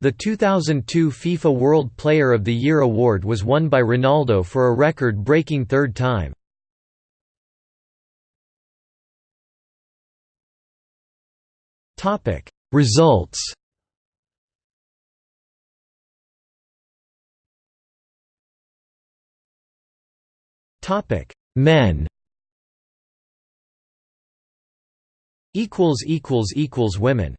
The 2002 FIFA World Player of the Year award was won by Ronaldo for a record-breaking third time. Topic: Results. Topic: Men. Equals equals equals women.